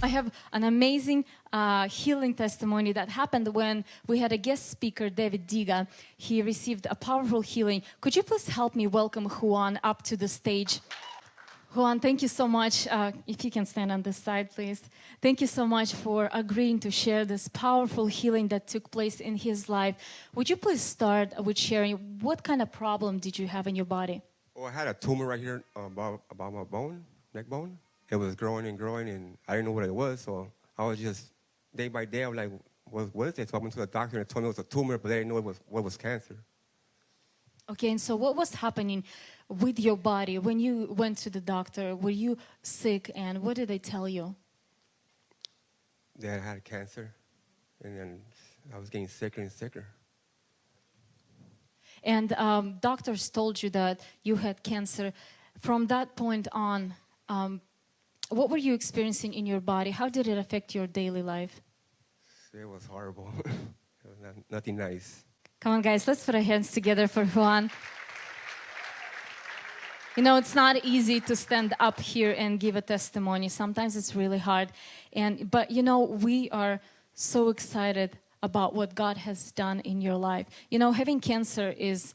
I have an amazing uh, healing testimony that happened when we had a guest speaker, David Diga. He received a powerful healing. Could you please help me welcome Juan up to the stage? Juan, thank you so much. Uh, if you can stand on this side, please. Thank you so much for agreeing to share this powerful healing that took place in his life. Would you please start with sharing what kind of problem did you have in your body? Well, I had a tumor right here uh, about, about my bone, neck bone it was growing and growing, and I didn't know what it was. So I was just day by day. I was like, "What, what is it?" So I went to the doctor and told me it was a tumor, but they didn't know it was what was cancer. Okay, and so what was happening with your body when you went to the doctor? Were you sick, and what did they tell you? That I had cancer, and then I was getting sicker and sicker. And um, doctors told you that you had cancer. From that point on, um, what were you experiencing in your body? How did it affect your daily life? It was horrible. it was not, nothing nice. Come on, guys, let's put our hands together for Juan. You know, it's not easy to stand up here and give a testimony. Sometimes it's really hard. And but you know, we are so excited about what God has done in your life. You know, having cancer is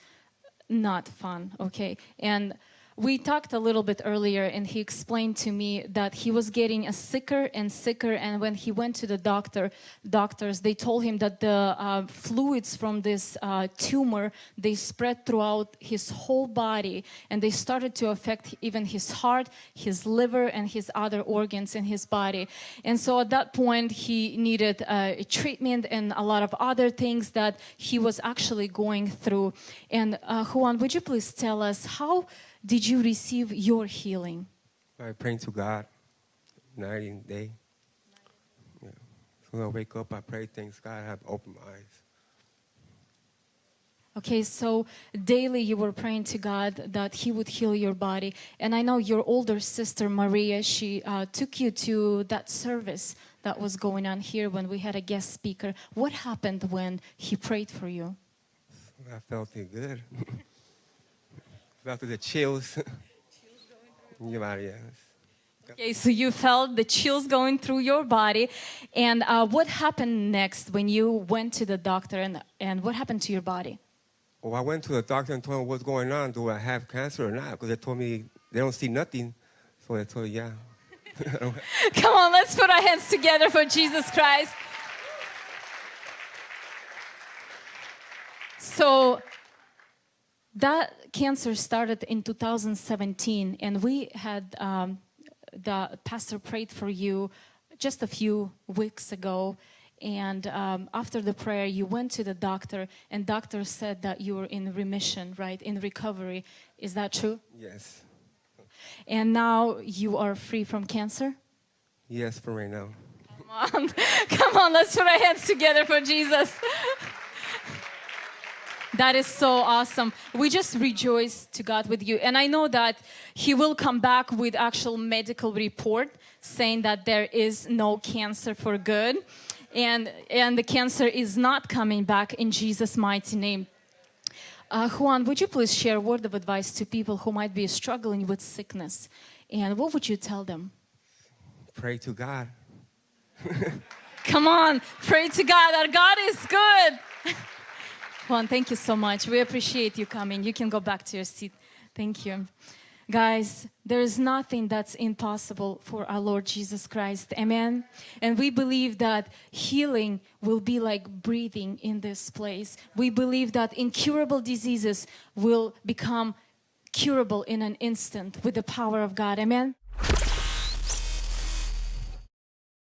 not fun, okay? And we talked a little bit earlier and he explained to me that he was getting a sicker and sicker and when he went to the doctor doctors they told him that the uh, fluids from this uh, tumor they spread throughout his whole body and they started to affect even his heart his liver and his other organs in his body. And so at that point he needed uh, treatment and a lot of other things that he was actually going through. And uh, Juan would you please tell us how did you receive your healing? By praying to God night and day. Yeah. So when I wake up, I pray, thanks God, I have opened my eyes. Okay, so daily you were praying to God that He would heal your body. And I know your older sister, Maria, she uh, took you to that service that was going on here when we had a guest speaker. What happened when He prayed for you? I felt it good. felt the chills. Okay, so you felt the chills going through your body. And uh, what happened next when you went to the doctor and, and what happened to your body? Well, I went to the doctor and told him what's going on. Do I have cancer or not? Because they told me they don't see nothing. So I told me, yeah. Come on, let's put our hands together for Jesus Christ. So that cancer started in 2017 and we had um, the pastor prayed for you just a few weeks ago. And um, after the prayer you went to the doctor and doctor said that you were in remission right? In recovery. Is that true? Yes. And now you are free from cancer? Yes for right now. Come on. Come on let's put our hands together for jesus that is so awesome. We just rejoice to God with you. And I know that he will come back with actual medical report saying that there is no cancer for good. And, and the cancer is not coming back in Jesus' mighty name. Uh, Juan, would you please share a word of advice to people who might be struggling with sickness? And what would you tell them? Pray to God. Come on, pray to God. Our God is good. Juan, thank you so much. We appreciate you coming. You can go back to your seat. Thank you. Guys, there is nothing that's impossible for our Lord Jesus Christ. Amen. And we believe that healing will be like breathing in this place. We believe that incurable diseases will become curable in an instant with the power of God. Amen.